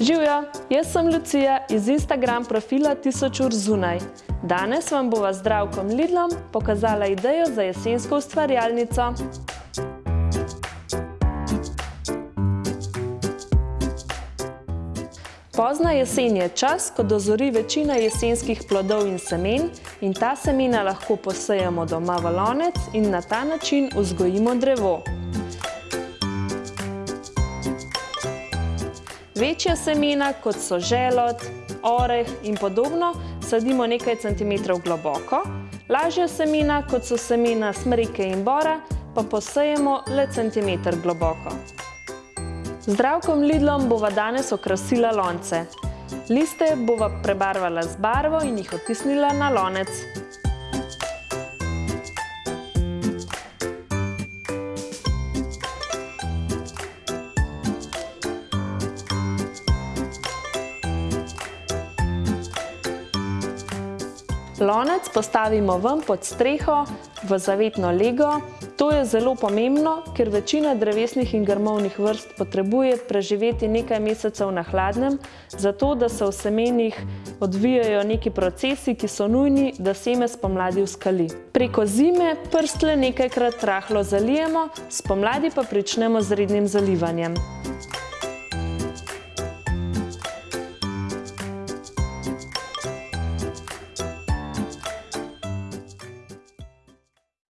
Živijo, jaz sem Lucija iz Instagram profila Tisoč ur zunaj. Danes vam bova z Zdravkom Lidlom pokazala idejo za jesensko ustvarjalnico. Pozna jesen je čas, ko dozori večina jesenskih plodov in semen in ta semena lahko posejemo doma v lonec in na ta način vzgojimo drevo. Večja semena, kot so želod, oreh in podobno, sadimo nekaj centimetrov globoko. Lažja semena, kot so semena smreke in bora, pa posejemo le centimeter globoko. Zdravkom Lidlom bova danes okrasila lonce. Liste bova prebarvala z barvo in jih otisnila na lonec. Lonec postavimo ven pod streho v zavetno lego. To je zelo pomembno, ker večina drevesnih in grmovnih vrst potrebuje preživeti nekaj mesecev na hladnem, zato da se v semenih odvijajo neki procesi, ki so nujni, da seme spomladi vzkali. Preko zime prstle nekajkrat rahlo zalijemo, spomladi pa pričnemo z rednim zalivanjem.